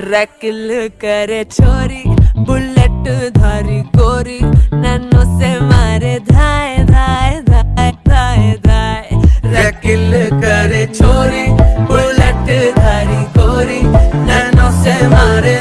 रैकिल करे छोरी बुलेट धारी गोरी ननो से मारे धाए धाए धाए धाए धाए। रैकिल करे छोरी बुलेट धारी गोरी ननो से मारे